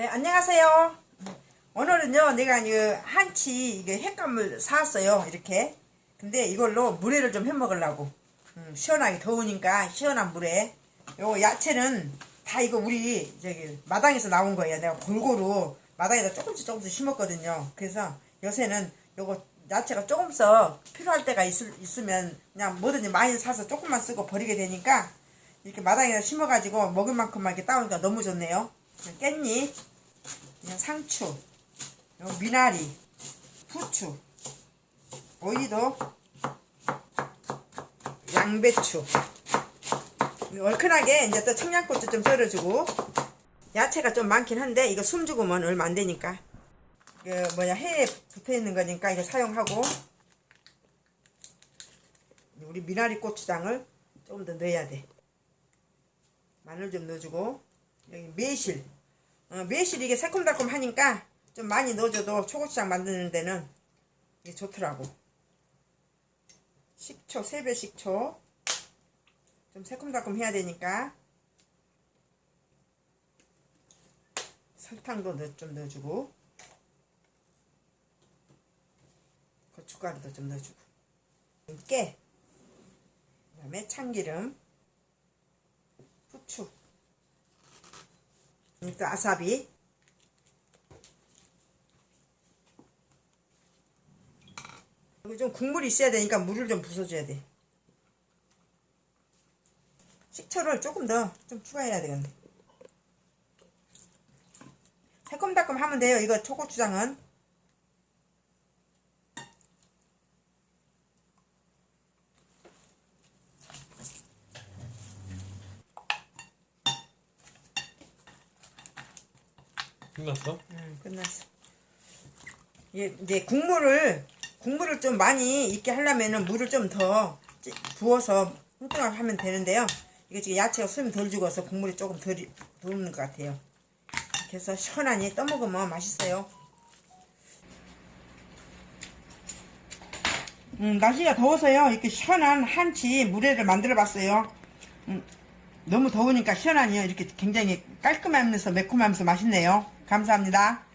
네, 안녕하세요. 오늘은요, 내가 이 한치 이게 햇감을 사왔어요. 이렇게. 근데 이걸로 물회를 좀 해 먹으려고. 음, 시원하게 더우니까 시원한 물회. 요 야채는 다 이거 우리 저기 마당에서 나온 거예요. 내가 골고루 마당에다 조금씩 조금씩 심었거든요. 그래서 요새는 요거 야채가 조금씩 필요할 때가 있을, 있으면 그냥 뭐든지 많이 사서 조금만 쓰고 버리게 되니까 이렇게 마당에다 심어가지고 먹을 만큼만 이렇게 따오니까 너무 좋네요. 깻잎, 그냥 상추, 요 미나리, 후추, 오이도, 양배추. 얼큰하게 이제 또 청양고추 좀 썰어주고. 야채가 좀 많긴 한데 이거 숨 죽으면 얼마 안 되니까. 그 뭐냐 해에 붙어 있는 거니까 이거 사용하고. 우리 미나리 고추장을 조금 더 넣어야 돼. 마늘 좀 넣어주고. 여기 매실 어, 매실 이게 새콤달콤 하니까 좀 많이 넣어줘도 초고추장 만드는 데는 이게 좋더라고. 식초 3배 식초. 좀 새콤달콤 해야 되니까. 설탕도 넣, 좀 넣어주고. 고춧가루도 좀 넣어주고. 깨. 그 다음에 참기름. 후추 또 아사비. 여기 좀 국물이 있어야 되니까 물을 좀 부숴줘야 돼. 식초를 조금 더 좀 추가해야 되겠네. 새콤달콤 하면 돼요. 이거 초고추장은 끝났어? 음, 끝났어. 예, 이제 국물을 국물을 좀 많이 있게 하려면은 물을 좀 더 부어서 뚱뚱하게 하면 되는데요. 이게 지금 야채가 숨이 덜 죽어서 국물이 조금 덜 들어오는 것 같아요. 그래서 시원하니 떠먹으면 맛있어요. 음, 날씨가 더워서요. 이렇게 시원한 한치 물회를 만들어 봤어요. 음, 너무 더우니까 시원하니요. 이렇게 굉장히 깔끔하면서 매콤하면서 맛있네요. 감사합니다.